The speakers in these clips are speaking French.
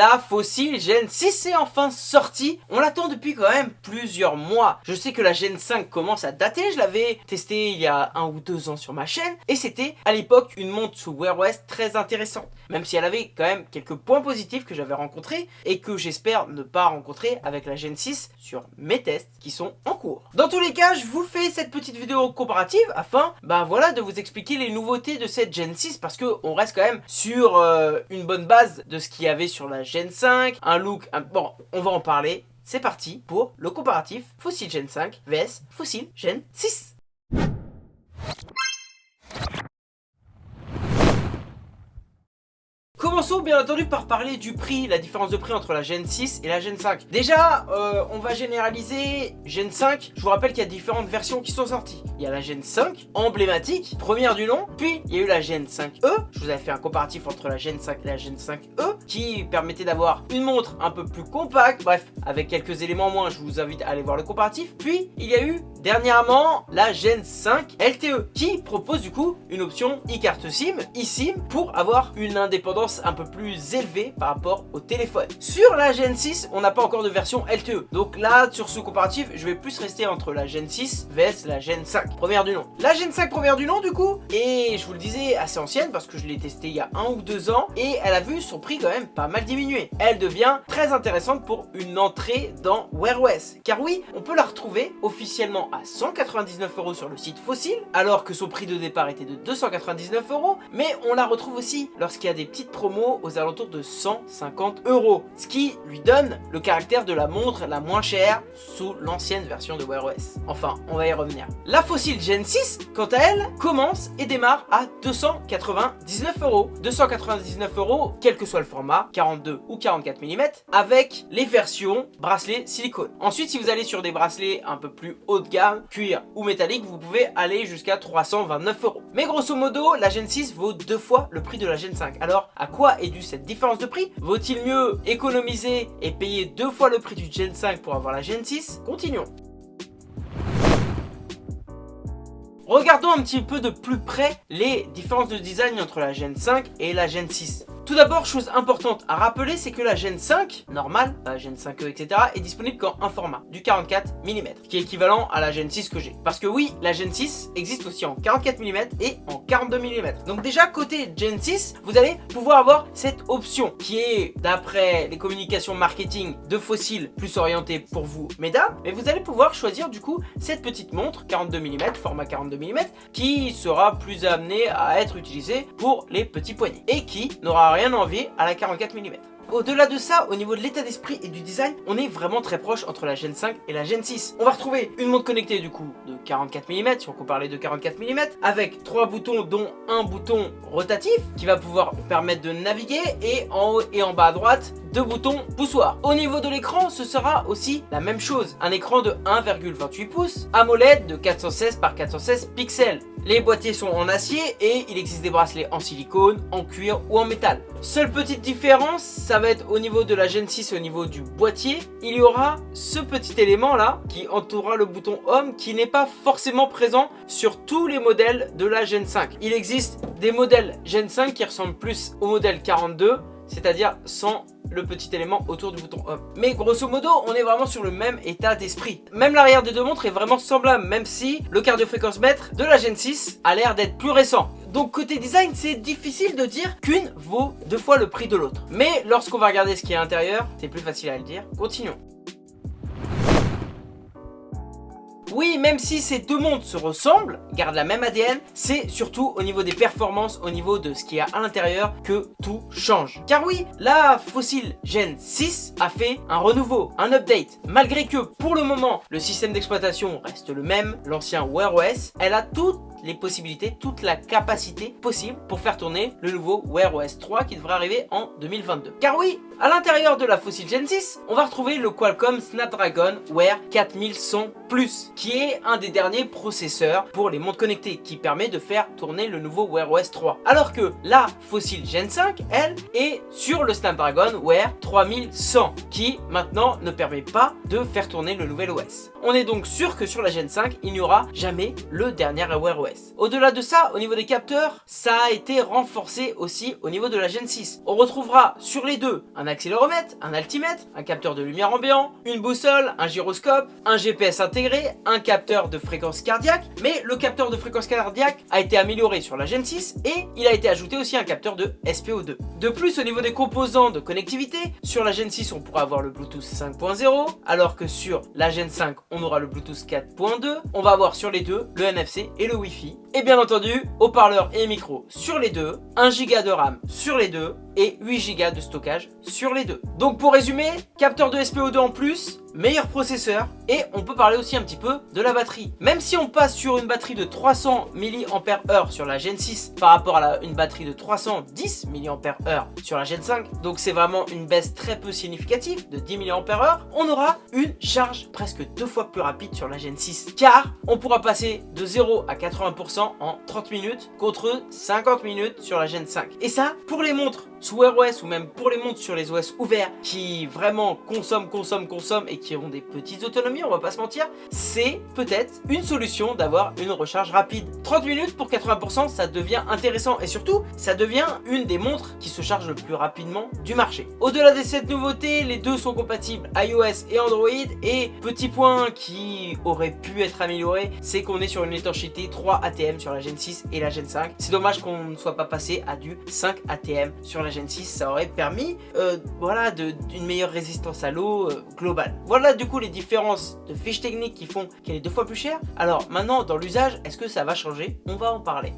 la Fossil Gen 6 est enfin sortie. On l'attend depuis quand même plusieurs mois. Je sais que la Gen 5 commence à dater, je l'avais testé il y a un ou deux ans sur ma chaîne, et c'était à l'époque une montre sous Wear OS très intéressante, même si elle avait quand même quelques points positifs que j'avais rencontrés, et que j'espère ne pas rencontrer avec la Gen 6 sur mes tests qui sont en cours. Dans tous les cas, je vous fais cette petite vidéo comparative afin, bah voilà, de vous expliquer les nouveautés de cette Gen 6, parce que on reste quand même sur euh, une bonne base de ce qu'il y avait sur la Gen 5, un look, bon, on va en parler. C'est parti pour le comparatif Fossil Gen 5 vs Fossil Gen 6. Bien entendu par parler du prix, la différence de prix entre la Gen 6 et la Gen 5. Déjà, euh, on va généraliser Gen 5. Je vous rappelle qu'il y a différentes versions qui sont sorties. Il y a la Gen 5, emblématique, première du nom. Puis, il y a eu la Gen 5e. Je vous avais fait un comparatif entre la Gen 5 et la Gen 5e qui permettait d'avoir une montre un peu plus compacte. Bref, avec quelques éléments moins, je vous invite à aller voir le comparatif. Puis, il y a eu dernièrement la Gen 5 LTE qui propose du coup une option e-carte SIM, eSIM pour avoir une indépendance un peu plus élevé par rapport au téléphone. Sur la Gen 6, on n'a pas encore de version LTE. Donc là, sur ce comparatif, je vais plus rester entre la Gen 6 vs la Gen 5, première du nom. La Gen 5 première du nom du coup, et je vous le disais, assez ancienne parce que je l'ai testé il y a un ou deux ans, et elle a vu son prix quand même pas mal diminuer. Elle devient très intéressante pour une entrée dans Wear OS. Car oui, on peut la retrouver officiellement à 199 euros sur le site Fossil, alors que son prix de départ était de 299 euros, mais on la retrouve aussi lorsqu'il y a des petites aux alentours de 150 euros. Ce qui lui donne le caractère de la montre la moins chère sous l'ancienne version de Wear OS. Enfin, on va y revenir. La Fossil Gen 6, quant à elle, commence et démarre à 299 euros. 299 euros, quel que soit le format, 42 ou 44 mm, avec les versions bracelet silicone. Ensuite, si vous allez sur des bracelets un peu plus haut de gamme, cuir ou métallique, vous pouvez aller jusqu'à 329 euros. Mais grosso modo, la Gen 6 vaut deux fois le prix de la Gen 5. Alors, à quoi est due cette différence de prix? Vaut-il mieux économiser et payer deux fois le prix du Gen 5 pour avoir la Gen 6 Continuons. Regardons un petit peu de plus près les différences de design entre la Gen 5 et la Gen 6. Tout d'abord, chose importante à rappeler, c'est que la Gen 5, normale, la Gen 5e, etc., est disponible qu'en un format, du 44 mm, qui est équivalent à la Gen 6 que j'ai. Parce que oui, la Gen 6 existe aussi en 44 mm et en 42 mm. Donc déjà, côté Gen 6, vous allez pouvoir avoir cette option, qui est, d'après les communications marketing de Fossil, plus orientée pour vous, mesdames, mais vous allez pouvoir choisir du coup cette petite montre, 42 mm, format 42 mm, qui sera plus amenée à être utilisée pour les petits poignets, et qui n'aura rien rien envie à la 44 mm. Au-delà de ça, au niveau de l'état d'esprit et du design, on est vraiment très proche entre la Gen 5 et la Gen 6. On va retrouver une montre connectée du coup de 44 mm, si on compare les deux 44 mm, avec trois boutons dont un bouton rotatif qui va pouvoir permettre de naviguer et en haut et en bas à droite, deux boutons poussoirs. Au niveau de l'écran, ce sera aussi la même chose. Un écran de 1,28 pouces, AMOLED de 416 par 416 pixels. Les boîtiers sont en acier et il existe des bracelets en silicone, en cuir ou en métal. Seule petite différence, ça va être au niveau de la Gen 6 au niveau du boîtier. Il y aura ce petit élément là qui entourera le bouton Home qui n'est pas forcément présent sur tous les modèles de la Gen 5. Il existe des modèles Gen 5 qui ressemblent plus au modèle 42 c'est-à-dire sans le petit élément autour du bouton Home. Mais grosso modo, on est vraiment sur le même état d'esprit. Même l'arrière des deux montres est vraiment semblable, même si le cardiofréquence mètre de la Gen 6 a l'air d'être plus récent. Donc côté design, c'est difficile de dire qu'une vaut deux fois le prix de l'autre. Mais lorsqu'on va regarder ce qui est à l'intérieur, c'est plus facile à le dire. Continuons. Oui, même si ces deux montres se ressemblent, gardent la même ADN, c'est surtout au niveau des performances, au niveau de ce qu'il y a à l'intérieur que tout change. Car oui, la Fossil Gen 6 a fait un renouveau, un update. Malgré que pour le moment, le système d'exploitation reste le même, l'ancien Wear OS, elle a toutes les possibilités, toute la capacité possible pour faire tourner le nouveau Wear OS 3 qui devrait arriver en 2022. Car oui, à l'intérieur de la Fossil Gen 6, on va retrouver le Qualcomm Snapdragon Wear 4100 Plus, qui est un des derniers processeurs pour les montres connectées, qui permet de faire tourner le nouveau Wear OS 3. Alors que la Fossil Gen 5, elle, est sur le Snapdragon Wear 3100, qui maintenant ne permet pas de faire tourner le nouvel OS. On est donc sûr que sur la Gen 5, il n'y aura jamais le dernier Wear OS. Au-delà de ça, au niveau des capteurs, ça a été renforcé aussi au niveau de la Gen 6. On retrouvera sur les deux un accéléromètre, un altimètre, un capteur de lumière ambiant, une boussole, un gyroscope, un GPS intégré, un capteur de fréquence cardiaque, mais le capteur de fréquence cardiaque a été amélioré sur la Gen 6 et il a été ajouté aussi un capteur de SPO2. De plus, au niveau des composants de connectivité, sur la Gen 6 on pourra avoir le Bluetooth 5.0, alors que sur la Gen 5 on aura le Bluetooth 4.2, on va avoir sur les deux le NFC et le Wi-Fi, défi et bien entendu, haut-parleur et micro sur les deux, 1 Go de RAM sur les deux, et 8 Go de stockage sur les deux. Donc pour résumer, capteur de SPO2 en plus, meilleur processeur et on peut parler aussi un petit peu de la batterie. Même si on passe sur une batterie de 300 mAh sur la Gen 6 par rapport à une batterie de 310 mAh sur la Gen 5, donc c'est vraiment une baisse très peu significative de 10 mAh, on aura une charge presque deux fois plus rapide sur la Gen 6 car on pourra passer de 0 à 80% en 30 minutes contre 50 minutes sur la Gen 5. Et ça, pour les montres sous Wear OS ou même pour les montres sur les OS ouverts qui vraiment consomment, consomment, consomment et qui ont des petites autonomies, on va pas se mentir, c'est peut-être une solution d'avoir une recharge rapide. 30 minutes pour 80%, ça devient intéressant et surtout, ça devient une des montres qui se charge le plus rapidement du marché. Au-delà de cette nouveauté, les deux sont compatibles iOS et Android et petit point qui aurait pu être amélioré, c'est qu'on est sur une étanchéité 3 ATM sur la Gen 6 et la Gen 5. C'est dommage qu'on ne soit pas passé à du 5 ATM sur la Gen 6, ça aurait permis euh, voilà, d'une meilleure résistance à l'eau euh, globale. Voilà du coup les différences de fiches techniques qui font qu'elle est deux fois plus chère. Alors maintenant dans l'usage, est-ce que ça va changer? On va en parler.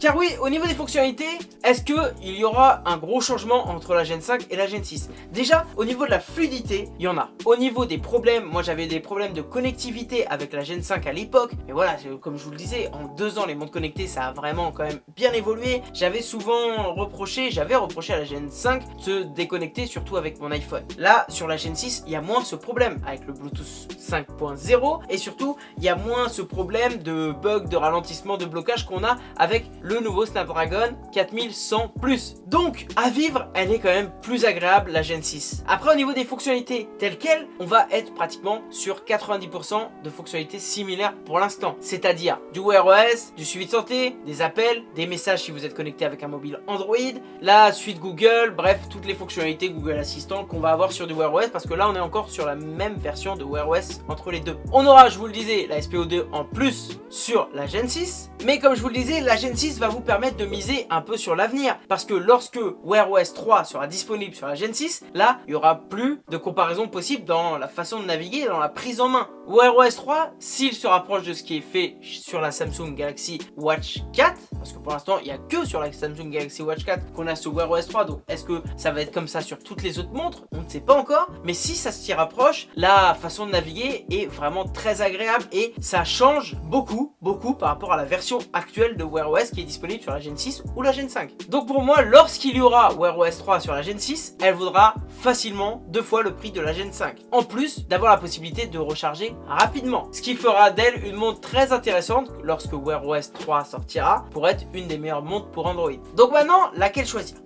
Car oui, au niveau des fonctionnalités, est-ce qu'il y aura un gros changement entre la Gen 5 et la Gen 6 Déjà, au niveau de la fluidité, il y en a. Au niveau des problèmes, moi j'avais des problèmes de connectivité avec la Gen 5 à l'époque. Mais voilà, comme je vous le disais, en deux ans, les montres connectées, ça a vraiment quand même bien évolué. J'avais souvent reproché, j'avais reproché à la Gen 5 de se déconnecter, surtout avec mon iPhone. Là, sur la Gen 6, il y a moins ce problème avec le Bluetooth 5.0. Et surtout, il y a moins ce problème de bug, de ralentissement, de blocage qu'on a avec le le nouveau Snapdragon 4100 Plus. Donc, à vivre, elle est quand même plus agréable, la Gen 6. Après, au niveau des fonctionnalités telles quelles, on va être pratiquement sur 90% de fonctionnalités similaires pour l'instant. C'est-à-dire du Wear OS, du suivi de santé, des appels, des messages si vous êtes connecté avec un mobile Android, la suite Google, bref, toutes les fonctionnalités Google Assistant qu'on va avoir sur du Wear OS parce que là, on est encore sur la même version de Wear OS entre les deux. On aura, je vous le disais, la SPO2 en plus sur la Gen 6, mais comme je vous le disais, la Gen 6 vous permettre de miser un peu sur l'avenir. Parce que lorsque Wear OS 3 sera disponible sur la Gen 6, là, il n'y aura plus de comparaison possible dans la façon de naviguer, dans la prise en main. Wear OS 3, s'il se rapproche de ce qui est fait sur la Samsung Galaxy Watch 4, parce que pour l'instant, il n'y a que sur la Samsung Galaxy Watch 4 qu'on a ce Wear OS 3, donc est-ce que ça va être comme ça sur toutes les autres montres? On ne sait pas encore, mais si ça s'y rapproche, la façon de naviguer est vraiment très agréable et ça change beaucoup, beaucoup par rapport à la version actuelle de Wear OS qui est disponible sur la Gen 6 ou la Gen 5. Donc pour moi, lorsqu'il y aura Wear OS 3 sur la Gen 6, elle vaudra facilement deux fois le prix de la Gen 5. En plus d'avoir la possibilité de recharger rapidement. Ce qui fera d'elle une montre très intéressante lorsque Wear OS 3 sortira pour être une des meilleures montres pour Android. Donc maintenant, laquelle choisir?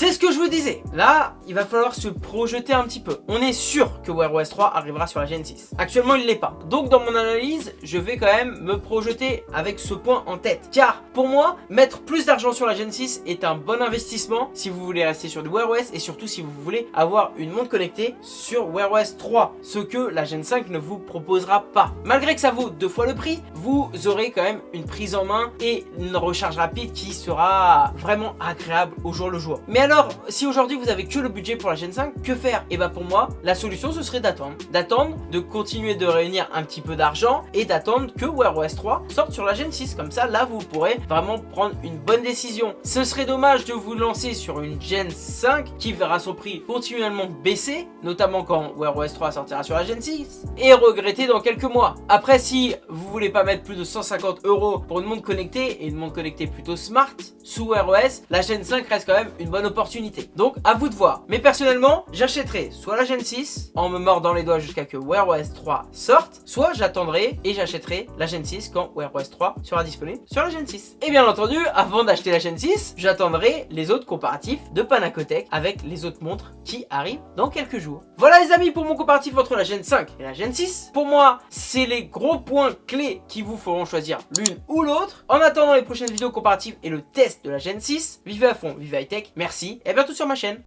C'est ce que je vous disais. Là, il va falloir se projeter un petit peu. On est sûr que Wear OS 3 arrivera sur la Gen 6. Actuellement, il ne l'est pas. Donc, dans mon analyse, je vais quand même me projeter avec ce point en tête. Car, pour moi, mettre plus d'argent sur la Gen 6 est un bon investissement si vous voulez rester sur du Wear OS et surtout si vous voulez avoir une montre connectée sur Wear OS 3. Ce que la Gen 5 ne vous proposera pas. Malgré que ça vaut deux fois le prix, vous aurez quand même une prise en main et une recharge rapide qui sera vraiment agréable au jour le jour. Mais si aujourd'hui vous avez que le budget pour la Gen 5, que faire? Et bah pour moi, la solution ce serait d'attendre. D'attendre, de continuer de réunir un petit peu d'argent et d'attendre que Wear OS 3 sorte sur la Gen 6. Comme ça, là vous pourrez vraiment prendre une bonne décision. Ce serait dommage de vous lancer sur une Gen 5 qui verra son prix continuellement baisser, notamment quand Wear OS 3 sortira sur la Gen 6, et regretter dans quelques mois. Après, si vous voulez pas mettre plus de 150 euros pour une montre connectée, et une montre connectée plutôt smart, sous Wear OS, la Gen 5 reste quand même une bonne opportunité Donc à vous de voir. Mais personnellement, j'achèterai soit la Gen 6 en me mordant les doigts jusqu'à que Wear OS 3 sorte, soit j'attendrai et j'achèterai la Gen 6 quand Wear OS 3 sera disponible sur la Gen 6. Et bien entendu, avant d'acheter la Gen 6, j'attendrai les autres comparatifs de Panacotech avec les autres montres qui arrivent dans quelques jours. Voilà les amis pour mon comparatif entre la Gen 5 et la Gen 6. Pour moi, c'est les gros points clés qui vous feront choisir l'une ou l'autre. En attendant les prochaines vidéos comparatives et le test de la Gen 6, vivez à fond, vivez high tech, merci et à bientôt sur ma chaîne.